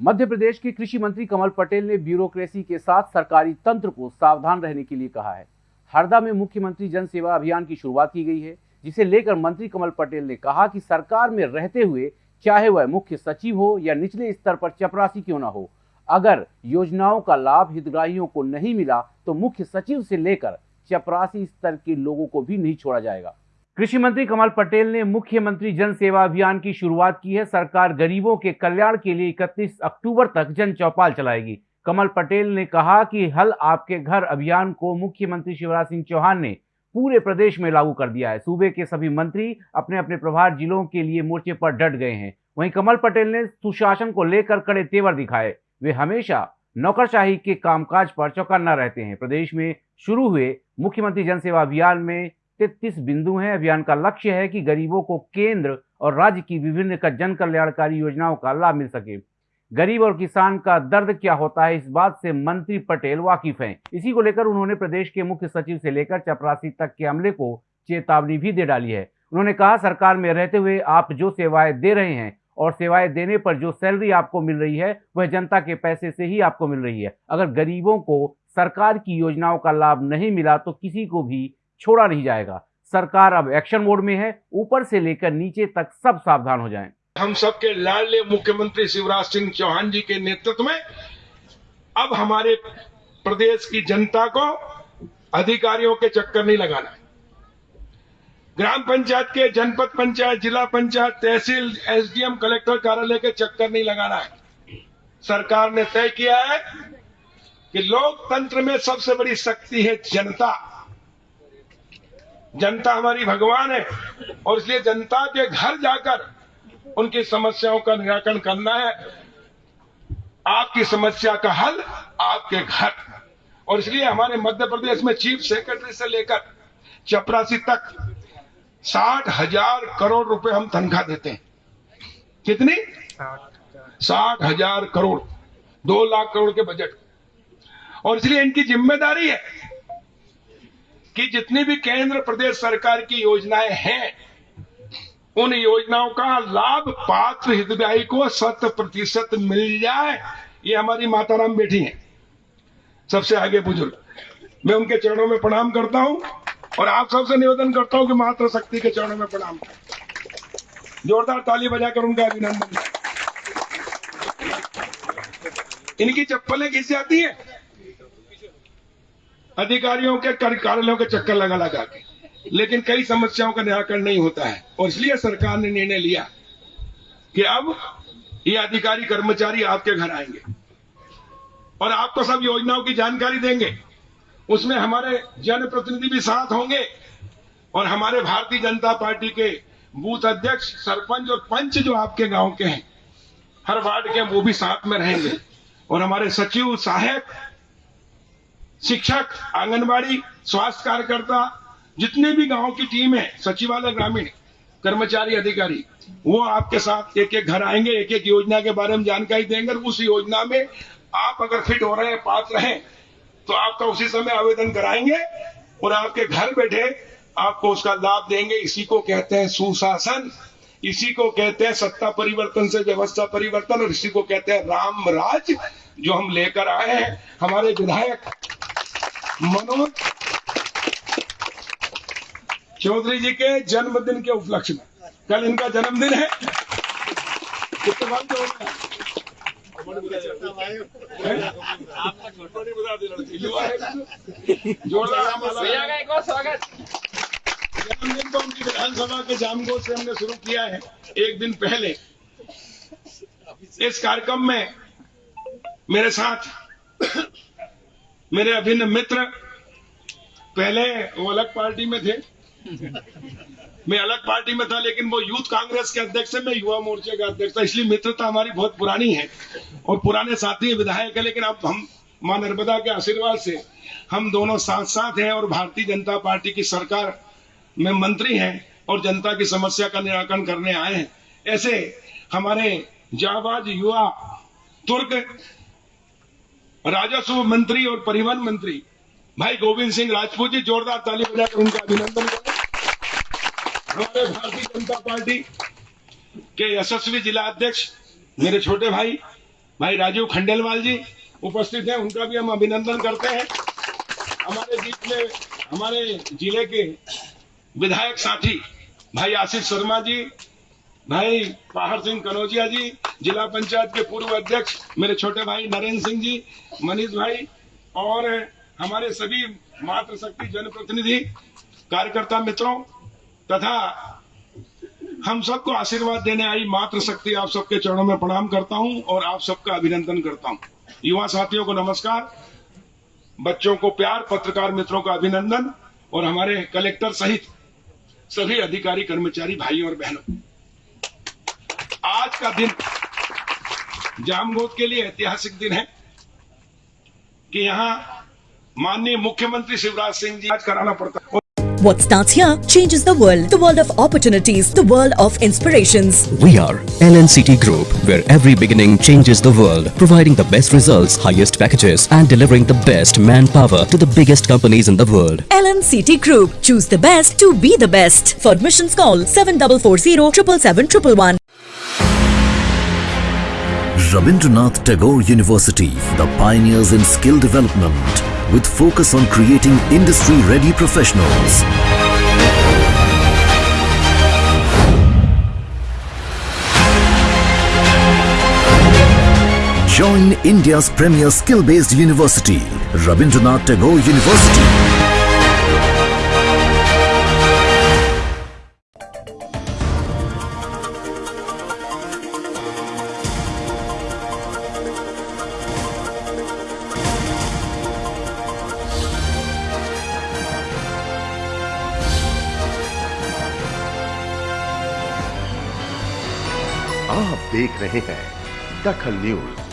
मध्य प्रदेश के कृषि मंत्री कमल पटेल ने ब्यूरोक्रेसी के साथ सरकारी तंत्र को सावधान रहने के लिए कहा है। हरदा में मुख्यमंत्री जन सेवा अभियान की शुरुआत की गई है, जिसे लेकर मंत्री कमल पटेल ने कहा कि सरकार में रहते हुए चाहे वह मुख्य सचिव हो या निचले स्तर पर चपरासी क्यों ना हो, अगर योजनाओं का लाभ हितग्राहियों को नहीं मिला तो मुख्य सचिव से लेकर चपरासी स्तर के लोगों को भी नहीं छोड़ा जाएगा। कृषि मंत्री कमल पटेल ने मुख्यमंत्री जन सेवा अभियान की शुरुआत की है। सरकार गरीबों के कल्याण के लिए 31 अक्टूबर तक जन चौपाल चलाएगी। कमल पटेल ने कहा कि हल आपके घर अभियान को मुख्यमंत्री शिवराज सिंह चौहान ने पूरे प्रदेश में लागू कर दिया है। सूबे के सभी मंत्री अपने अपने प्रभार जिलों के लिए मोर्चे पर डट गए हैं। वहीं कमल पटेल ने सुशासन को लेकर कड़े तेवर दिखाए। वे हमेशा नौकरशाही के कामकाज पर चौकन्ना रहते हैं। प्रदेश में शुरू हुए मुख्यमंत्री जन सेवा अभियान में तैतीस बिंदु हैं। अभियान का लक्ष्य है कि गरीबों को केंद्र और राज्य की विभिन्न जन कल्याणकारी योजनाओं का लाभ मिल सके। गरीब और किसान का दर्द क्या होता है? इस बात से मंत्री पटेल वाकिफ हैं। इसी को लेकर उन्होंने प्रदेश के मुख्य सचिव से लेकर चपरासी तक के अमले को चेतावनी भी दे डाली है। उन्होंने कहा, सरकार में रहते हुए आप जो सेवाएँ दे रहे हैं और सेवाएँ देने पर जो सैलरी आपको मिल रही है, वह जनता के पैसे से ही आपको मिल रही है। अगर गरीबों को सरकार की योजनाओं का लाभ नहीं मिला तो किसी को भी छोड़ा नहीं जाएगा। सरकार अब एक्शन मोड में है, ऊपर से लेकर नीचे तक सब सावधान हो जाएँ। हम सबके लाडले मुख्यमंत्री शिवराज सिंह चौहान जी के नेतृत्व में अब हमारे प्रदेश की जनता को अधिकारियों के चक्कर नहीं लगाना ग्राम पंचायत के, जनपद पंचायत, जिला पंचायत, तहसील, एसडीएम, कलेक्टर कार्यालय के चक्कर नहीं लगाना है। सरकार ने तय किया है कि लोकतंत्र में सबसे बड़ी शक्ति है जनता। जनता हमारी भगवान है। और इसलिए जनता के घर जाकर उनकी समस्याओं का निराकरण करना है। आपकी समस्या का हल आपके घर। और इसलिए हमारे मध्य प्रदेश में चीफ सेक्रेटरी से लेकर चपरासी तक साठ हज़ार करोड़ रुपए हम तनख्वाह देते हैं। कितनी? साठ हज़ार करोड़। दो लाख करोड़ के बजट। और इसलिए इनकी ज़िम्मेदारी है कि जितनी भी केंद्र प्रदेश सरकार की योजनाएँ हैं, उन योजनाओं का लाभ पात्र हितग्राही को शत प्रतिशत मिल जाए। ये हमारी माताराम बेटी है। सबसे आगे बुज़ुर्ग। मैं उनके चरणों में प्रणाम करता हूँ और आप सबसे निवेदन करता हूँ कि मात्र शक्ति के चरणों में प्रणाम जोरदार ताली बजाकर उनका अभिनंदन। इनकी चप्पलें घिस जाती है। अधिकारियों के कार्यालयों के चक्कर लगा लगा के। लेकिन कई समस्याओं का निराकरण नहीं होता है। और इसलिए सरकार ने निर्णय लिया कि अब ये अधिकारी कर्मचारी आपके घर आएँगे। और आपको सब योजनाओं की जानकारी देंगे। उसमें हमारे जनप्रतिनिधि भी साथ होंगे। और हमारे भारतीय जनता पार्टी के बूथ अध्यक्ष, सरपंच और पंच जो आपके गाँव के हैं, हर वार्ड के वो भी साथ में रहेंगे। और हमारे सचिव, सहायक शिक्षक, आंगनबाड़ी, स्वास्थ्य कार्यकर्ता, जितने भी गाँव की टीम है, सचिवालय, ग्रामीण, कर्मचारी, अधिकारी, वो आपके साथ एक एक घर आएँगे एक एक योजना के बारे में जानकारी देंगे उस योजना में आप अगर फिट हो रहे हैं, पात्र हैं तो आपका उसी समय आवेदन कराएँगे और आपके घर बैठे आपको उसका लाभ देंगे। इसी को कहते हैं सुशासन, इसी को कहते हैं सत्ता परिवर्तन से व्यवस्था परिवर्तन और इसी को कहते हैं राम राज जो हम लेकर आए हैं। हमारे विधायक मनोज चौधरी जी के जन्मदिन के उपलक्ष्य में। कल इनका जन्मदिन है। जन्मदिन को उनकी विधानसभा के जामगोद से हमने शुरू किया है एक दिन पहले। इस कार्यक्रम में मेरे साथ मेरे अभिन्न मित्र पहले वो अलग पार्टी में थे। मैं अलग पार्टी में था, लेकिन वो यूथ कांग्रेस के अध्यक्ष मैं युवा मोर्चे का अध्यक्ष था, इसलिए मित्रता हमारी बहुत पुरानी है और पुराने साथी विधायक है, लेकिन अब हम माँ नर्मदा के आशीर्वाद से हम दोनों साथ साथ हैं और भारतीय जनता पार्टी की सरकार में मंत्री हैं और जनता की समस्या का निराकरण करने आए हैं। ऐसे हमारे जाबाज युवा, तुर्क राजस्व मंत्री और परिवहन मंत्री भाई गोविंद सिंह राजपूत जी, जोरदार ताली बजाकर उनका अभिनंदन करें। हमारे भारतीय जनता पार्टी के यशस्वी जिला अध्यक्ष, मेरे छोटे भाई भाई राजीव खंडेलवाल जी उपस्थित हैं, उनका भी हम अभिनंदन करते हैं। हमारे बीच में, हमारे ज़िले के विधायक साथी भाई आशीष शर्मा जी भाई पाहर सिंह कनौजिया जी, जिला पंचायत के पूर्व अध्यक्ष, मेरे छोटे भाई नरेंद्र सिंह जी, मनीष भाई, और हमारे सभी मातृशक्ति जनप्रतिनिधि, कार्यकर्ता मित्रों, तथा हम सबको आशीर्वाद देने आई मातृशक्ति आप सबके चरणों में प्रणाम करता हूँ और आप सबका अभिनंदन करता हूँ। युवा साथियों को नमस्कार, बच्चों को प्यार, पत्रकार मित्रों का अभिनंदन, और हमारे कलेक्टर सहित सभी अधिकारी, कर्मचारी भाई और बहनों। आज का दिन जामगोद के लिए ऐतिहासिक दिन है कि यहाँ माननीय मुख्यमंत्री शिवराज सिंह जी आज कराना पड़ता है What starts here changes the world. The world of opportunities, the world of inspirations. We are LNCT Group, where every beginning changes the world, providing the best results, highest packages, and delivering the best manpower to the biggest companies in the world. LNCT Group. Choose the best to be the best. For admissions call 7440 777 Rabindranath Tagore University, the pioneers in skill development, with focus on creating industry-ready professionals. Join India's premier skill-based university, Rabindranath Tagore University. देख रहे हैं दखल news.